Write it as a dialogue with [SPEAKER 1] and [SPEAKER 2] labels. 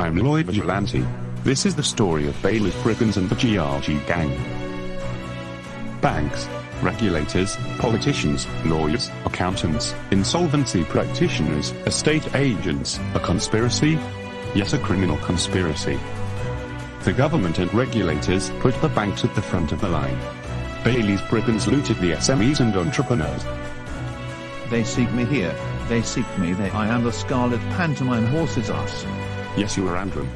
[SPEAKER 1] I'm Lloyd Vigilante. This is the story of Bailey's brigands and the GRG gang. Banks, regulators, politicians, lawyers, accountants, insolvency practitioners, estate agents, a conspiracy? Yes, a criminal conspiracy. The government and regulators put the banks at the front of the line. Bailey's brigands looted the SMEs and entrepreneurs.
[SPEAKER 2] They seek me here, they seek me there I am the scarlet pantomime horse's ass.
[SPEAKER 1] Yes, you are Andrew.